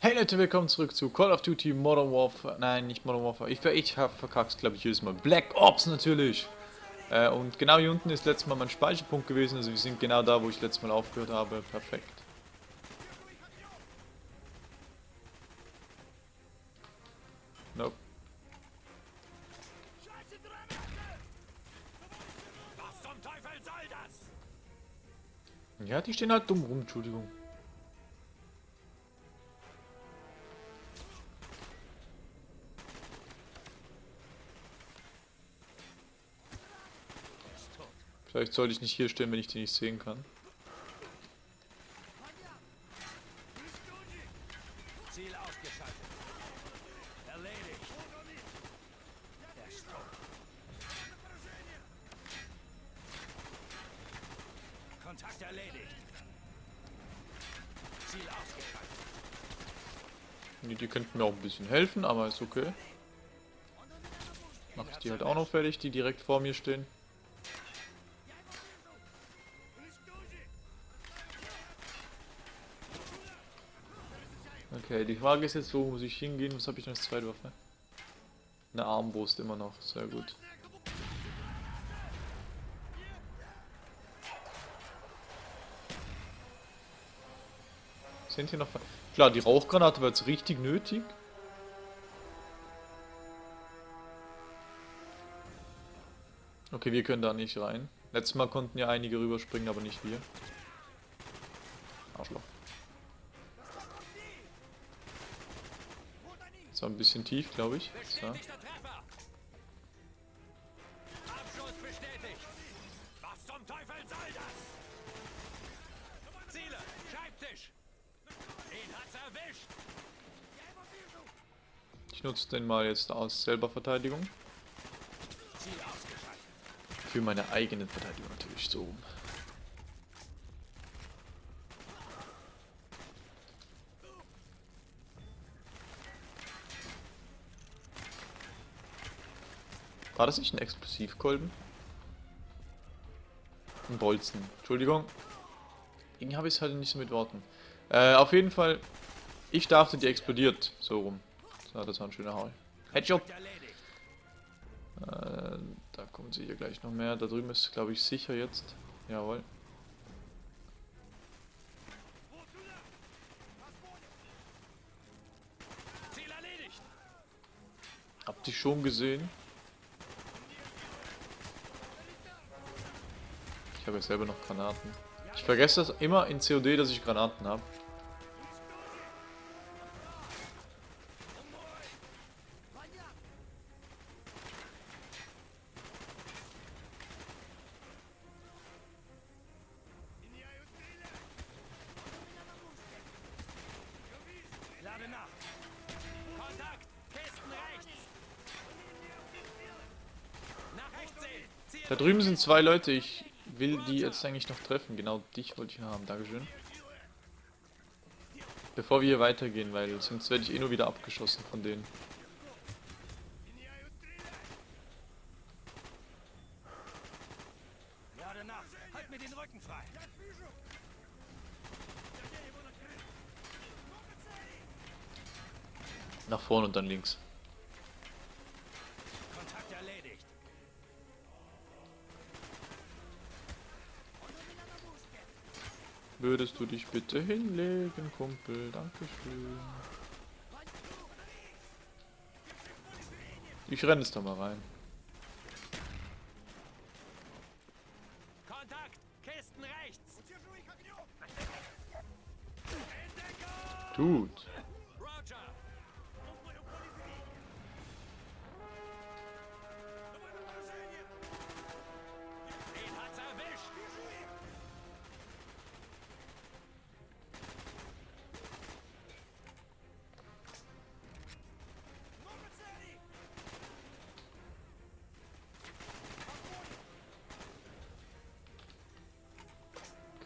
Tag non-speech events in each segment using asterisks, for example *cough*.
Hey Leute, willkommen zurück zu Call of Duty Modern Warfare. Nein, nicht Modern Warfare. Ich, ich habe verkackt, glaube ich, jedes Mal. Black Ops natürlich. Äh, und genau hier unten ist letztes Mal mein Speicherpunkt gewesen. Also wir sind genau da, wo ich letztes Mal aufgehört habe. Perfekt. Nope. Ja, die stehen halt dumm rum, Entschuldigung. Vielleicht sollte ich nicht hier stehen, wenn ich die nicht sehen kann. Ziel ausgeschaltet. Erledigt. Der Strom. Kontakt erledigt. Ziel ausgeschaltet. Die, die könnten mir auch ein bisschen helfen, aber ist okay. Mache ich die halt auch noch fertig, die direkt vor mir stehen. Okay, die Frage ist jetzt, wo muss ich hingehen? Was habe ich noch als zweite Waffe? Eine Armbrust immer noch, sehr gut. Sind hier noch... Klar, die Rauchgranate war jetzt richtig nötig. Okay, wir können da nicht rein. Letztes Mal konnten ja einige rüberspringen, aber nicht wir. Arschloch. Das war ein bisschen tief, glaube ich. So. Ich nutze den mal jetzt aus selber Verteidigung. Für meine eigene Verteidigung natürlich so War das nicht ein Explosivkolben? Ein Bolzen. Entschuldigung. Irgendwie habe ich es halt nicht so mit Worten. Äh, auf jeden Fall, ich dachte, die explodiert. So rum. So, das war ein schöner Haul. Headshot. Äh, da kommen sie hier gleich noch mehr. Da drüben ist, glaube ich, sicher jetzt. Jawohl. Habt ihr schon gesehen? Habe ja selber noch Granaten. Ich vergesse das immer in COD, dass ich Granaten habe. Da drüben sind zwei Leute. Ich will die jetzt eigentlich noch treffen. Genau dich wollte ich haben. Dankeschön. Bevor wir hier weitergehen, weil sonst werde ich eh nur wieder abgeschossen von denen. Halt mir den Rücken frei. Nach vorne und dann links. Würdest du dich bitte hinlegen, Kumpel? Dankeschön. Ich renne es da mal rein. Tut.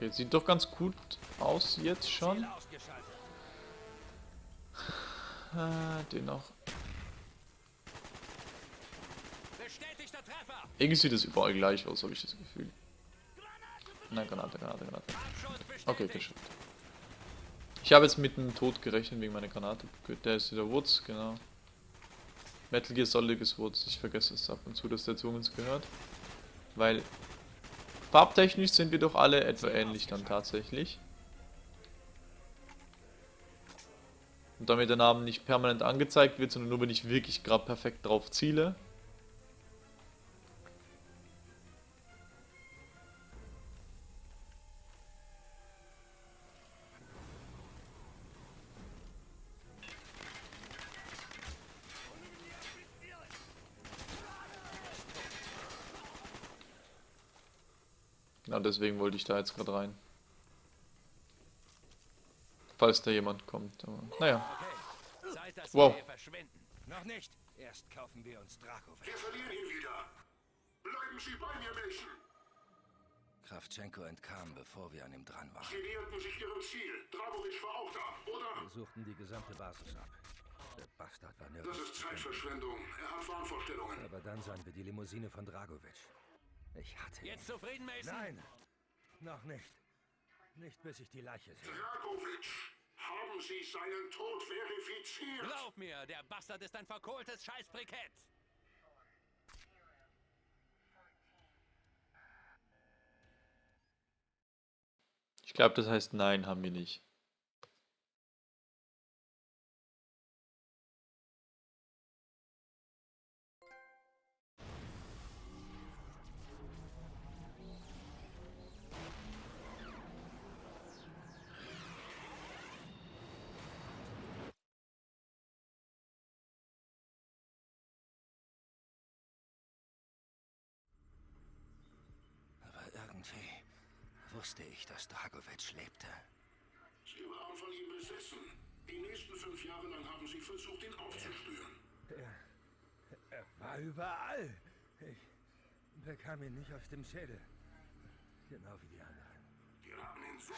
Okay, sieht doch ganz gut aus jetzt schon. Äh, den noch. Irgendwie sieht es überall gleich aus, habe ich das Gefühl. Nein, Granate, Granate, Granate. Okay, geschafft. Ich habe jetzt mit dem Tod gerechnet wegen meiner Granate. Gut, der ist wieder Woods, genau. Metal Gear Solid ist Woods. Ich vergesse es ab und zu, dass der zu uns gehört. Weil farbtechnisch sind wir doch alle etwa ähnlich dann tatsächlich. Und damit der Name nicht permanent angezeigt wird, sondern nur wenn ich wirklich gerade perfekt drauf ziele. Wollte ich da jetzt gerade rein. Falls da jemand kommt. Aber, naja. Okay. Zeit, Wow. wir hier verschwinden. Noch nicht. Erst kaufen wir uns Drakovic. Wir verlieren ihn wieder. Bleiben Sie bei mir, Mason. Kravchenko entkam, bevor wir an ihm dran waren. Sie näherten sich Ihrem Ziel. Dragovic war auch da, oder? Wir suchten die gesamte Basis ab. Der Bastard war Das nirgends ist zu finden. Zeitverschwendung. Er hat Wahnvorstellungen. Aber dann sahen wir die Limousine von Dragovic. Ich hatte ihn. Jetzt zufrieden, Mason? Nein, noch nicht. Nicht bis ich die Leiche sehe. Dragovic, haben Sie seinen Tod verifiziert? Glaub mir, der Bastard ist ein verkohltes Scheißbrikett. Ich glaube, das heißt nein, haben wir nicht. Wusste ich, dass Dragovic lebte. Sie waren von ihm besessen. Die nächsten fünf Jahre lang haben Sie versucht, ihn aufzuspüren. Er, er war überall. Ich bekam ihn nicht aus dem Schädel. Genau wie die anderen. Wir haben ihn so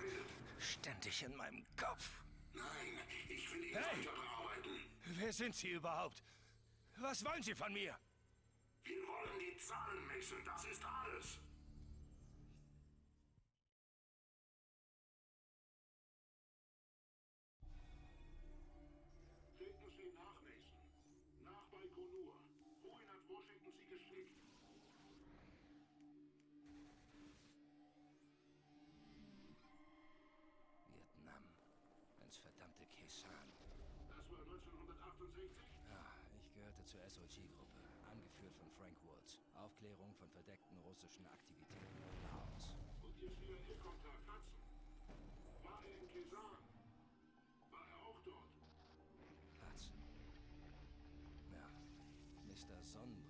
redet. Ständig in meinem Kopf. Nein, ich will ihn Hey! weiter bearbeiten. Wer sind Sie überhaupt? Was wollen Sie von mir? Wir wollen die Zahlen, Mason. Das ist alles. Verdammte Kesan. Das war 1968? Ja, ich gehörte zur SOG-Gruppe, angeführt von Frank Woods. Aufklärung von verdeckten russischen Aktivitäten in Laos. Und Ihr CIA-Kontakt Hudson? War er in Kesan? War er auch dort? Hudson. Ja, Mr. Sonnenbrille.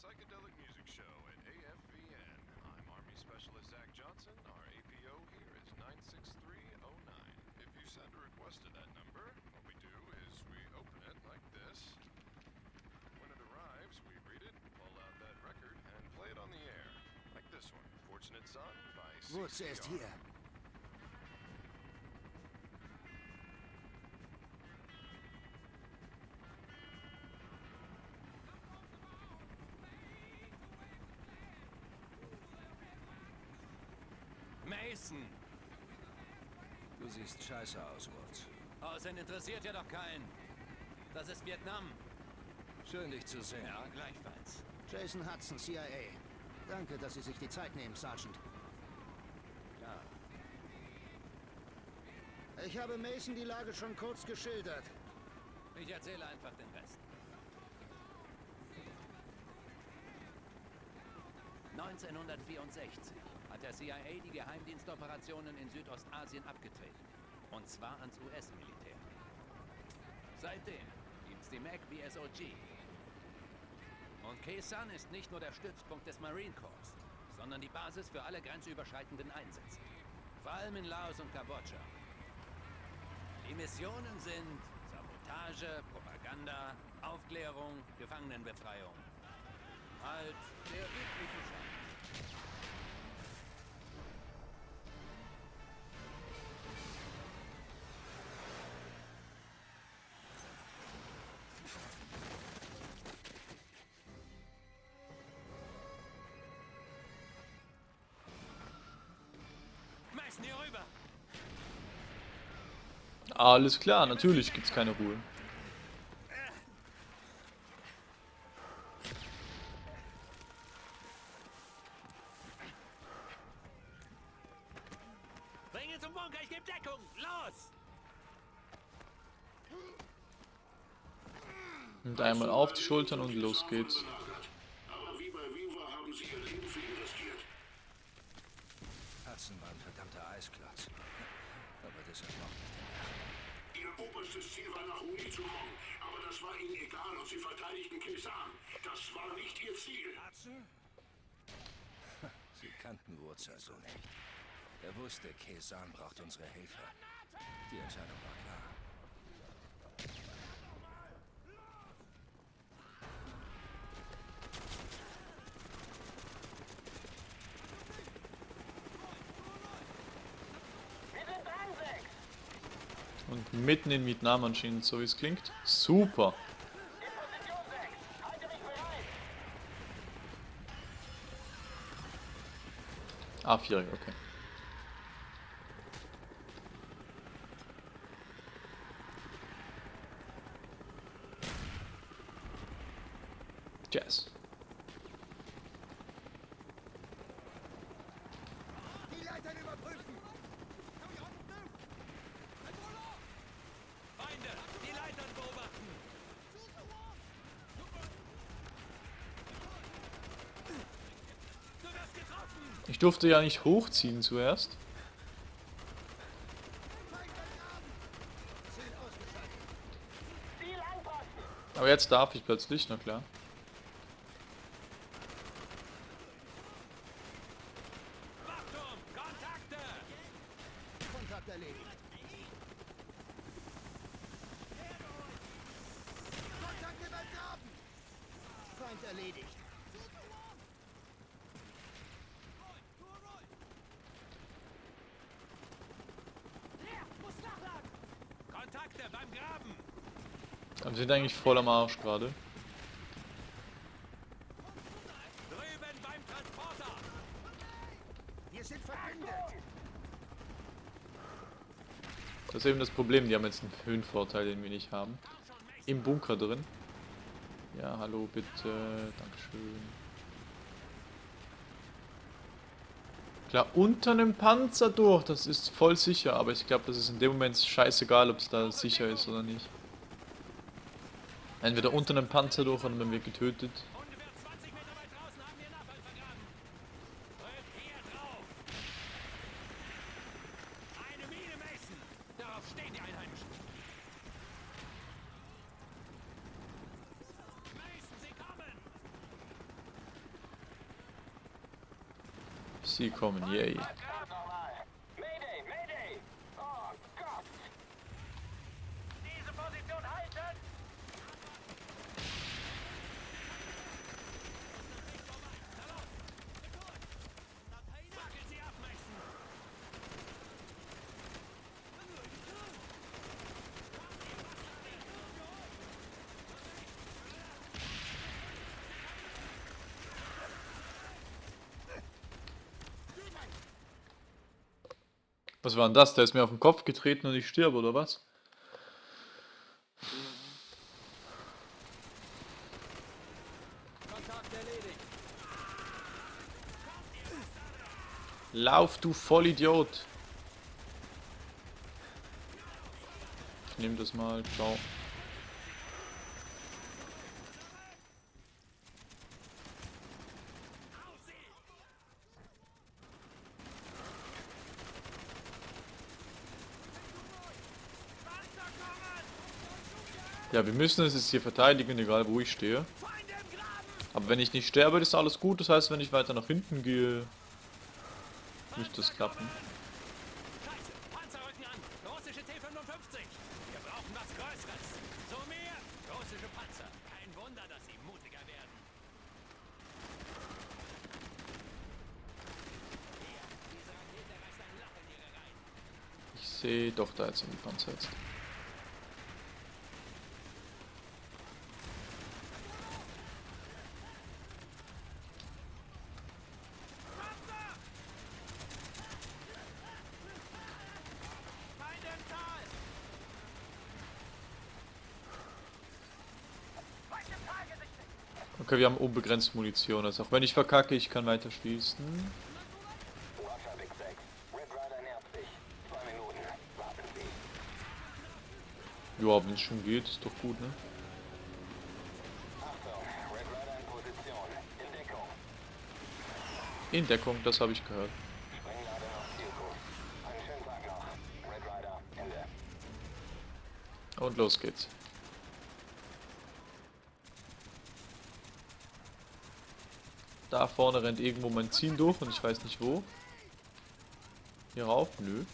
Psychedelic Music Show at AFVN. I'm Army Specialist Zach Johnson. Our APO here is 96309. If you send a request to that number, what we do is we open it like this. When it arrives, we read it, pull out that record, and play it on the air. Like this one, Fortunate Son by Woods, er ist Hier. Mason! Du siehst scheiße aus, Woods. Außerdem interessiert ja doch keinen. Das ist Vietnam. Schön, dich zu sehen. Ja, gleichfalls. Jason Hudson, CIA. Danke, dass Sie sich die Zeit nehmen, Sergeant. Ja. Ich habe Mason die Lage schon kurz geschildert. Ich erzähle einfach den Rest. 1964 hat der CIA die Geheimdienstoperationen in Südostasien abgetreten. Und zwar ans US-Militär. Seitdem gibt's die MAC wie SOG. Und Kesan ist nicht nur der Stützpunkt des Marine Corps, sondern die Basis für alle grenzüberschreitenden Einsätze. Vor allem in Laos und Kambodscha. Die Missionen sind Sabotage, Propaganda, Aufklärung, Gefangenenbefreiung. Halt der übliche Schaden. Alles klar, natürlich gibt's keine Ruhe. Bring ihn zum Bunker, ich gebe Deckung. Los! Und einmal auf die Schultern und los geht's. Belagert. Aber wie bei Viva haben sie ihr Leben für ihn riskiert. Hudson war ein verdammter Eisklotz. Aber ich den Herrn. Ihr oberstes Ziel war nach Uni zu kommen, aber das war ihnen egal und sie verteidigten Kesan. Das war nicht ihr Ziel. Hudson? Sie kannten Wurz also nicht. Er wusste, Kesan braucht unsere Hilfe. Die Entscheidung war klar. Und mitten in Vietnam anscheinend, so wie es klingt. Super. Ah, vierig, okay. Jazz. Die Ich durfte ja nicht hochziehen zuerst. Aber jetzt darf ich plötzlich, na klar. Wachturm, Kontakte. Kontakt erledigt. Kontakt übergraben! Feind erledigt. Kontakte beim Graben. Aber wir sind eigentlich voll am Arsch gerade. Das ist eben das Problem, die haben jetzt einen Höhenvorteil, den wir nicht haben. Im Bunker drin. Ja, hallo, bitte. Dankeschön. Klar, unter einem Panzer durch, das ist voll sicher, aber ich glaube, das ist in dem Moment scheißegal, ob es da sicher ist oder nicht. Entweder unter einem Panzer durch und dann werden wir getötet. Ungefähr 20 Meter weit draußen haben wir Nachfall vergraben. Drückt hier drauf. Eine Mine, Mason. Darauf stehen die Einheimischen. Mason, sie kommen. Sie kommen, yay. Mayday, Mayday. Oh Gott. Diese Position halten. Fackel sie ab, Mason. Was war denn das? Der ist mir auf den Kopf getreten und ich sterbe, oder was? Lauf, du Vollidiot! Ich nehme das mal, ciao. Ja, wir müssen es jetzt hier verteidigen, egal wo ich stehe. Aber wenn ich nicht sterbe, ist alles gut. Das heißt, wenn ich weiter nach hinten gehe, müsste es klappen. Ich sehe doch da jetzt in die Panzer jetzt. Okay, wir haben unbegrenzt Munition. Also auch wenn ich verkacke, ich kann weiter schießen. Wasser Big 6. Red Rider nähert sich. Zwei Minuten. Warten Sie. Ja, wenn es schon geht, ist doch gut, ne? In Deckung. Das habe ich gehört. Und los geht's. Da vorne rennt irgendwo mein Ziel durch und ich weiß nicht wo. Hier rauf? Nö.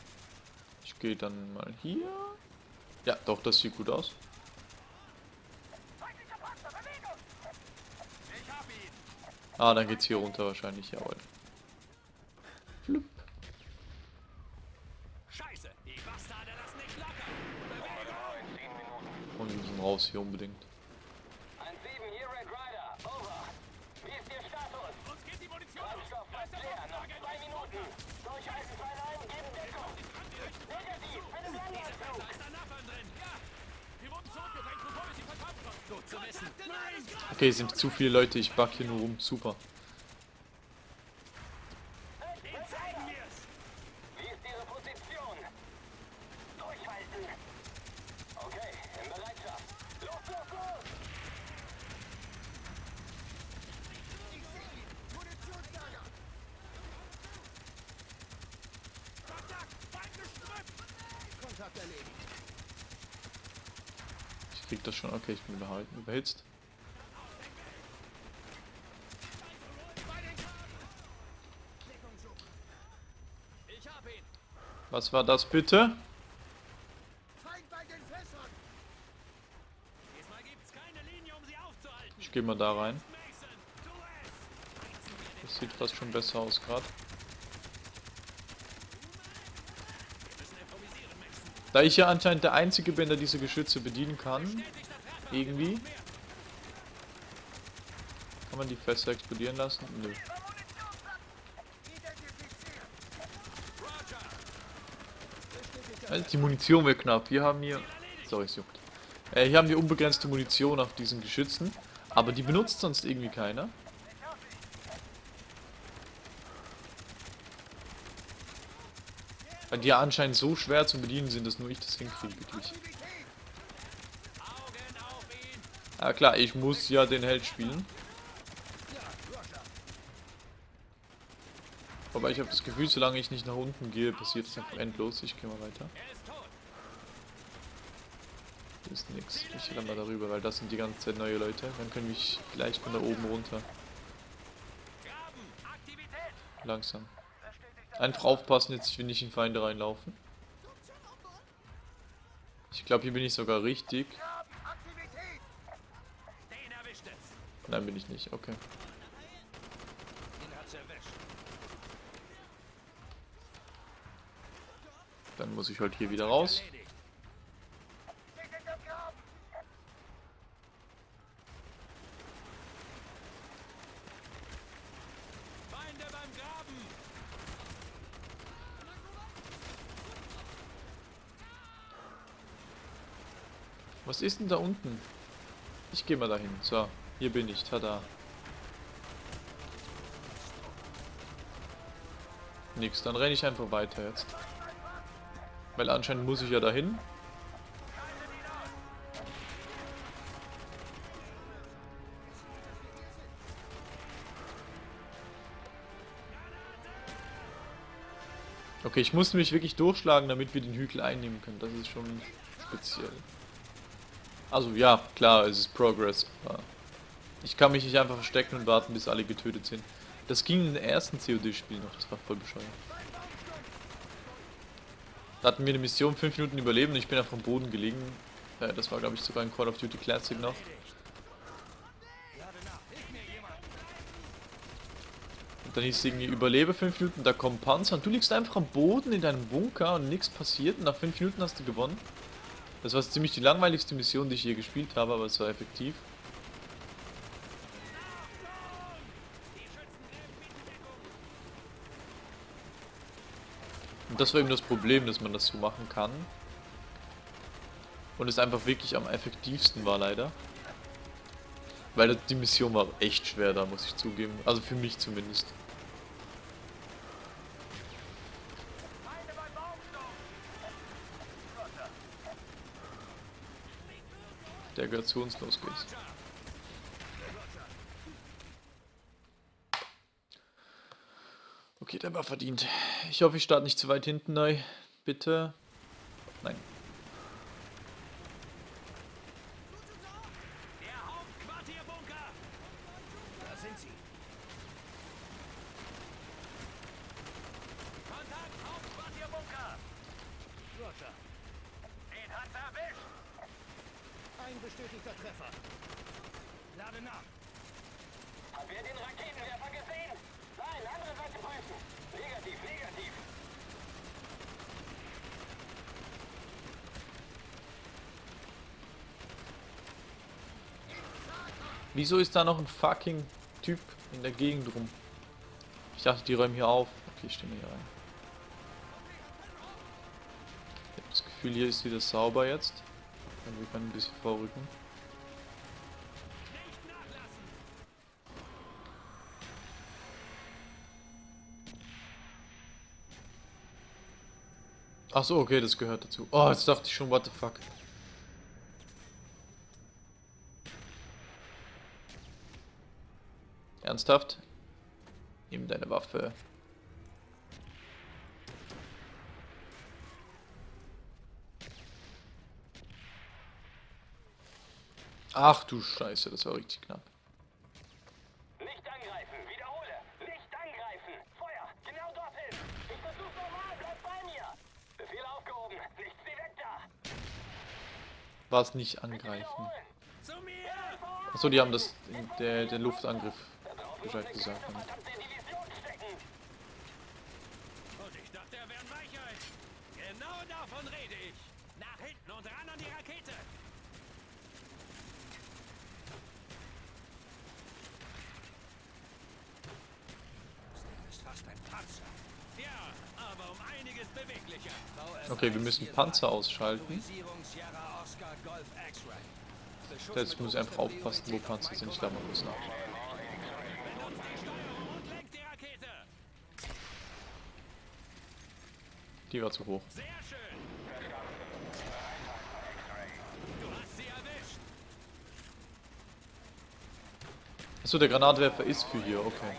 Ich gehe dann mal hier. Ja, doch, das sieht gut aus. Ah, dann geht's hier runter wahrscheinlich, jawohl. Flup. Scheiße! Die Bastarde lassen nicht locker! Bewegung! Und wir müssen raus hier unbedingt. 1-7, hier Red Rider. Over. Wie ist Ihr Status? Uns geht die Munition aus! Treibstoff Da ist fast der leer. Noch Waffenlager! zwei Minuten. Durchhalten, Fräulein. Geben Deckung. Negativ. Einem Da Landeanflug. ist ein Napalm drin! Ja! Wir wurden zurückgedrängt, bevor wir sie verkaufen konnten! Gut zu wissen! Nein! Okay, sind zu viele Leute, ich back hier nur rum. Super. Den zeigen wir's! Wie ist Ihre Position? Durchhalten. Okay, in Bereitschaft. Los, los, los. Kontakt! Feind gestrüppt! Kontakt erledigt. Ich krieg das schon. Okay, ich bin überhalten, überhitzt. Ich hab ihn! Was war das bitte? Um! Ich gehe mal da rein. Das sieht fast schon besser aus gerade. Da ich ja anscheinend der Einzige bin, der diese Geschütze bedienen kann, irgendwie, kann man die Fässer explodieren lassen? Nö. Also die Munition wird knapp. Wir haben hier... Sorry, es juckt. Äh, hier haben wir unbegrenzte Munition auf diesen Geschützen. Aber die benutzt sonst irgendwie keiner. Weil die ja anscheinend so schwer zu bedienen sind, dass nur ich das hinkriege, wirklich. Ja klar, ich muss ja den Held spielen. Aber ich habe das Gefühl, solange ich nicht nach unten gehe, passiert es einfach endlos. Ich gehe mal weiter. Er! Hier ist nix. Ich renne mal darüber, weil das sind die ganze Zeit neue Leute. Dann können wir gleich von da oben runter. Langsam. Einfach aufpassen, jetzt will nicht in Feinde reinlaufen. Ich glaube, hier bin ich sogar richtig. Nein, bin ich nicht. Okay. Den hat's erwischt! Dann muss ich halt hier wieder raus. Was ist denn da unten? Ich gehe mal dahin. So, hier bin ich. Tada. Nix, dann renne ich einfach weiter jetzt. Weil anscheinend muss ich ja dahin. Okay, ich muss mich wirklich durchschlagen, damit wir den Hügel einnehmen können. Das ist schon speziell. Also ja, klar, es ist Progress, ich kann mich nicht einfach verstecken und warten, bis alle getötet sind. Das ging im ersten COD-Spiel noch, das war voll bescheuert. Da hatten wir eine Mission, 5 Minuten überleben und ich bin einfach am Boden gelegen. Äh, das war glaube ich sogar ein Call of Duty Classic noch. Und Dann hieß es irgendwie, überlebe 5 Minuten, da kommen Panzer und du liegst einfach am Boden in deinem Bunker und nichts passiert und nach 5 Minuten hast du gewonnen. Das war ziemlich die langweiligste Mission, die ich je gespielt habe, aber es war effektiv. Und das war eben das Problem, dass man das so machen kann. Und es einfach wirklich am effektivsten war leider. Weil die Mission war echt schwer da, muss ich zugeben. Also für mich zumindest. Der gehört zu uns, los geht's. Okay, der war verdient. Ich hoffe, ich starte nicht zu weit hinten neu. Bitte. Nein. Der Hauptquartierbunker! Da sind sie. Kontakt, Hauptquartierbunker! Roger. Den hat's erwischt! Ein bestätigter Treffer. Lade nach. Habt ihr den Raketenwerfer gesehen? Nein, andere Seite prüfen. Negativ, negativ. Wieso ist da noch ein fucking Typ in der Gegend rum? Ich dachte, die räumen hier auf. Okay, ich stimme hier rein. Ich habe das Gefühl, hier ist wieder sauber jetzt. Und wir können ein bisschen vorrücken. Ach so, okay, das gehört dazu. Oh, jetzt dachte ich schon, what the fuck. Ernsthaft? Nimm deine Waffe. Ach du Scheiße, das war richtig knapp. Nicht angreifen, wiederhole. Nicht angreifen. Feuer, genau dorthin. Ich versuch's normal, bleib bei mir. Befehl aufgehoben. Nichts wie weg da. Was nicht angreifen. Achso, die haben das der, den Luftangriff Bescheid Muss gesagt. stecken. Und ich dachte, er wäre ein Weichheit. Genau davon rede ich. Nach hinten und ran an die Rakete. Das ist fast ein Panzer. Ja, aber um einiges beweglicher. Okay, wir müssen Panzer ausschalten. Das heißt, ich muss einfach aufpassen, wo Panzer sind. Ich glaube, man muss nach. Die war zu hoch. Sehr schön. Achso, der Granatwerfer ist für hier, okay.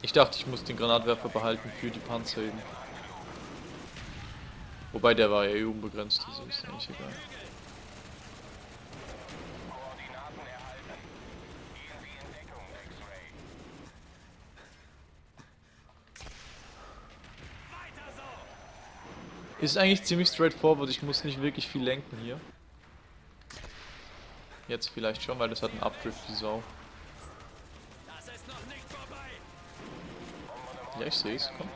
Ich dachte, ich muss den Granatwerfer behalten für die Panzer eben. Wobei der war ja eh unbegrenzt, also ist eigentlich egal. Koordinaten erhalten. Gehen Sie in Deckung, X-Ray. Weiter so. Ist eigentlich ziemlich straightforward, ich muss nicht wirklich viel lenken hier. Jetzt vielleicht schon, weil das hat einen Updrift wie Sau. Ja, ich sehe es, komm.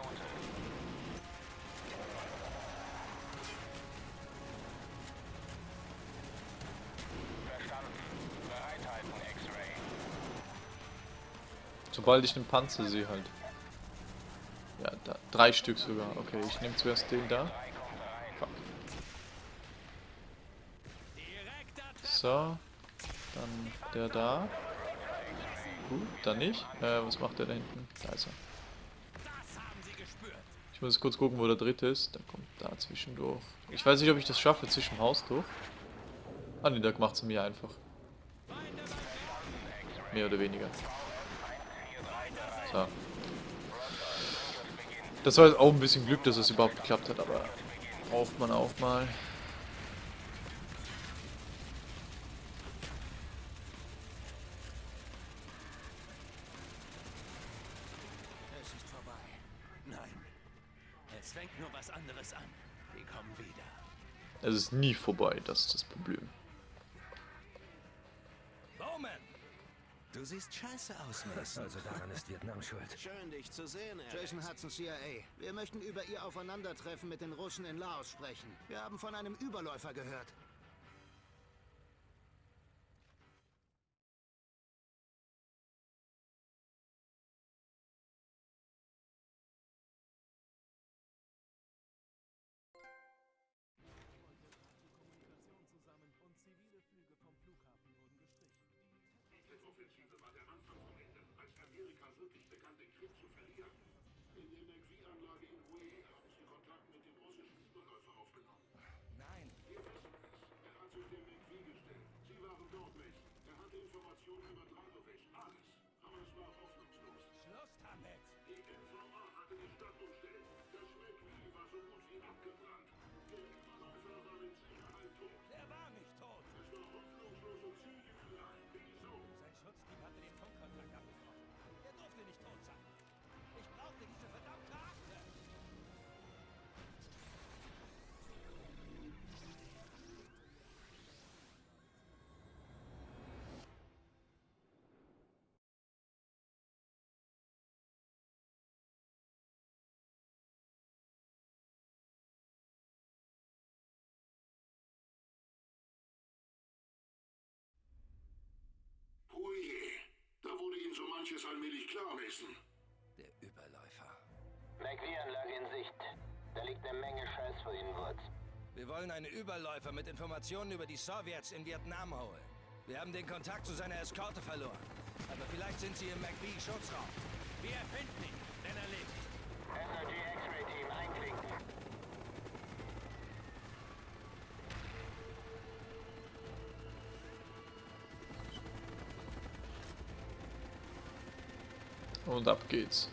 Sobald ich einen Panzer sehe halt. Ja, da, drei Stück sogar. Okay, ich nehme zuerst den da. Fuck. Direkt da So. Dann der da. Gut, dann nicht. Äh, was macht der da hinten? Da ist er. Das. Ich muss kurz gucken, wo der dritte ist. Der kommt da zwischendurch. Ich weiß nicht, ob ich das schaffe, zwischen Haus durch. Ah ne, der macht es mir einfach. Mehr oder weniger. So. Das war jetzt auch ein bisschen Glück, dass es überhaupt geklappt hat, aber braucht man auch mal. Es ist vorbei. Nein. Es fängt nur was anderes an. Die kommen wieder. Es ist nie vorbei, das ist das Problem. Bowman! Du siehst scheiße aus, Mason. Also daran ist Vietnam *laughs* schuld. Schön, dich zu sehen, Alex. Jason Hudson, CIA. Wir möchten über Ihr Aufeinandertreffen mit den Russen in Laos sprechen. Wir haben von einem Überläufer gehört. Offensive war der Anfang vom Ende, als Amerika wirklich begann, den Krieg zu verlieren. In der McVie-Anlage in Hue da wurde Ihnen so manches allmählich klar, Mason. Der Überläufer. McVie-Anlage in Sicht. Da liegt eine Menge Scheiß vor Ihnen, Wurz. Wir wollen einen Überläufer mit Informationen über die Sowjets in Vietnam holen. Wir haben den Kontakt zu seiner Eskorte verloren. Aber vielleicht sind sie im McVie-Schutzraum. Wir finden ihn, denn er lebt. Und ab geht's.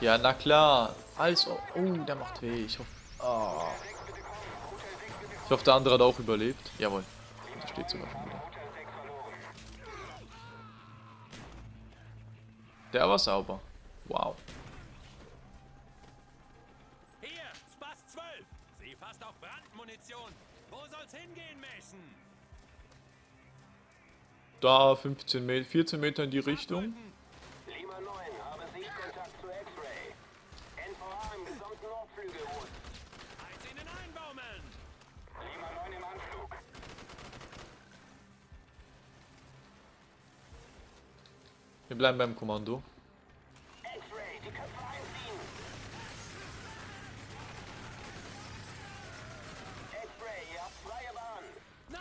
Ja, na klar. Als ob. Oh, der macht weh. Ich hoffe. Ah. Ich hoffe, der andere hat auch überlebt. Jawohl. Da steht sogar schon wieder. Der war sauber. Wow. Da 15 Meter, 14 Meter in die Richtung. Lima 9, habe Sichtkontakt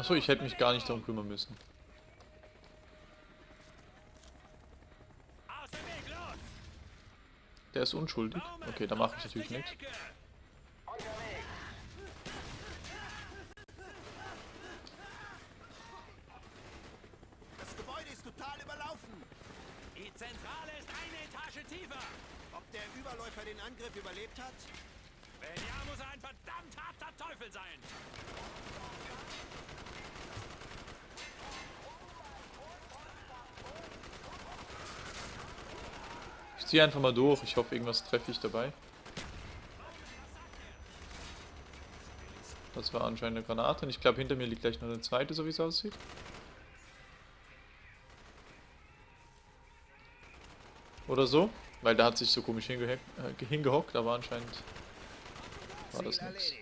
Achso, ich hätte mich gar nicht darum kümmern müssen. Der ist unschuldig. Okay, da mache ich natürlich nichts. Ecke. Unterwegs. Das Gebäude ist total überlaufen. Die Zentrale ist eine Etage tiefer. Ob der Überläufer den Angriff überlebt hat? Wenn ja, muss er ein verdammt harter Teufel sein. Ich ziehe einfach mal durch. Ich hoffe, irgendwas treffe ich dabei. Das war anscheinend eine Granate. Und ich glaube, hinter mir liegt gleich noch eine zweite, so wie es aussieht. Oder so. Weil der hat sich so komisch äh, hingehockt, aber anscheinend war das nichts.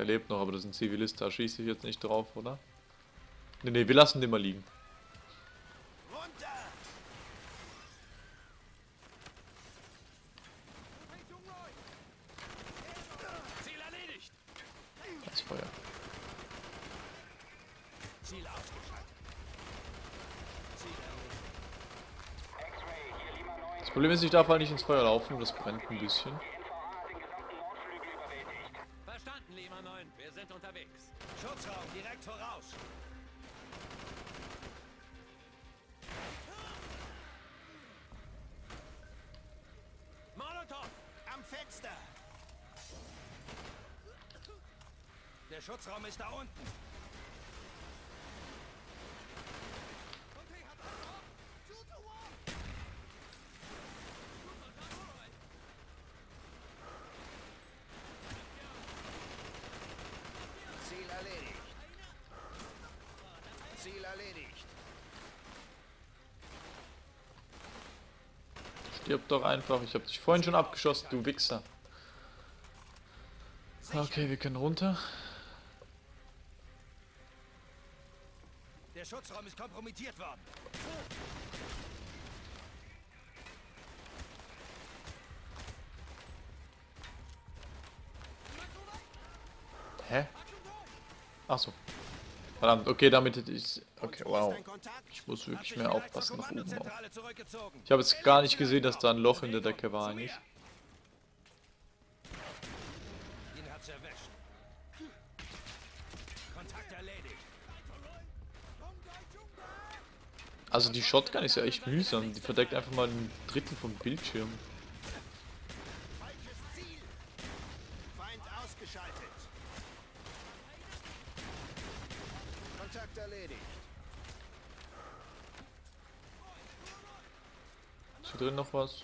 Der lebt noch, aber das ist ein Zivilist, da schieße ich jetzt nicht drauf, oder? Ne, ne, wir lassen den mal liegen. Runter! Ziel erledigt. Das Feuer. Ziel ausgeschaltet. Ziel erledigt. X-Ray, hier Lima 9. Das Problem ist, ich darf halt nicht ins Feuer laufen, das brennt ein bisschen. Die NVA hat den gesamten Nordflügel überwältigt. Verstanden, Lima 9. Wir sind unterwegs. Schutzraum direkt voraus. Molotow! Am Fenster! Der Schutzraum ist da unten. Ziel erledigt. Ziel erledigt. Stirb doch einfach. Ich habe dich vorhin schon abgeschossen, du Wichser. Okay, wir können runter. Der Schutzraum ist kompromittiert worden. Hä? Ach so. Verdammt, okay, damit hätte ich... Okay, wow. Ich muss wirklich mehr aufpassen nach oben zurückgezogen. Ich habe jetzt gar nicht gesehen, dass da ein Loch in der Decke war eigentlich. Also die Shotgun ist ja echt mühsam. Die verdeckt einfach mal ein Drittel vom Bildschirm. Falsches Ziel. Feind ausgeschaltet. Kontakt erledigt. Ist hier drin noch was?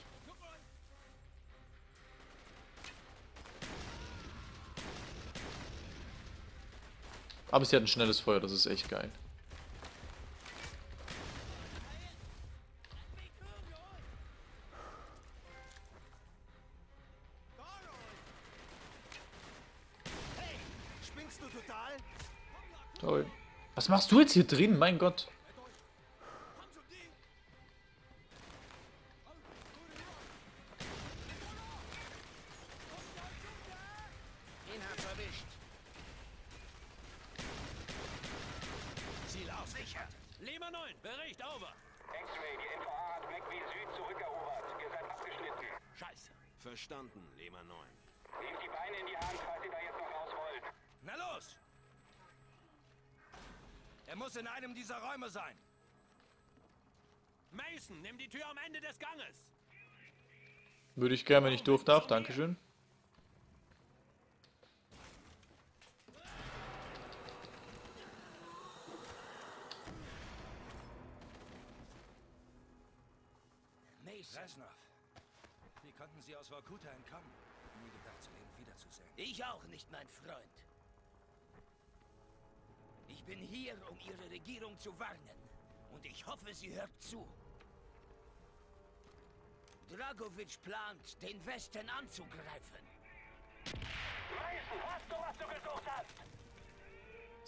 Aber sie hat ein schnelles Feuer, das ist echt geil. Toll. Was machst du jetzt hier drin? Mein Gott. Verstanden, Lema 9. Nehmt die Beine in die Hand, falls ihr da jetzt noch raus wollt. Na los! Er muss in einem dieser Räume sein. Mason, nimm die Tür am Ende des Ganges. Würde ich gerne, wenn ich durch darf. Dankeschön. Mason. Resnov. Wie konnten Vorkuta entkommen? Nie gedacht, Sie leben wiederzusehen. Ich auch nicht, mein Freund. Ich bin hier, um Ihre Regierung zu warnen. Und ich hoffe, sie hört zu. Dragovic plant, den Westen anzugreifen. Mason, hast du, was du gesucht hast?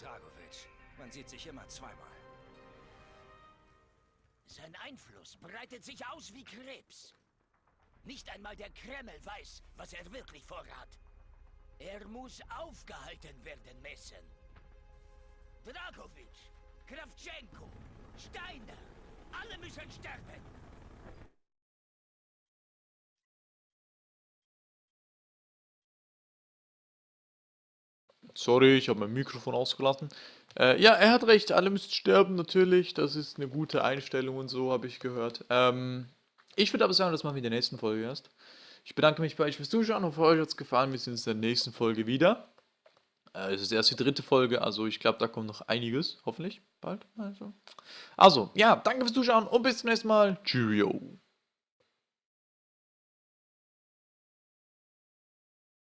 Dragovic. Man sieht sich immer zweimal. Sein Einfluss breitet sich aus wie Krebs. Nicht einmal der Kreml weiß, was er wirklich vorhat. Er muss aufgehalten werden, Messen. Dragovic, Kravchenko, Steiner, alle müssen sterben. Sorry, ich habe mein Mikrofon ausgelassen. Äh, ja, er hat recht, alle müssen sterben, natürlich. Das ist eine gute Einstellung und so, habe ich gehört. Ähm, ich würde aber sagen, das machen wir in der nächsten Folge erst. Ich bedanke mich bei euch fürs Zuschauen. Hoffe, euch hat es gefallen. Wir sehen uns in der nächsten Folge wieder. Äh, es ist erst die dritte Folge, also ich glaube, da kommt noch einiges. Hoffentlich bald. Also, also ja, danke fürs Zuschauen und bis zum nächsten Mal. Cheerio.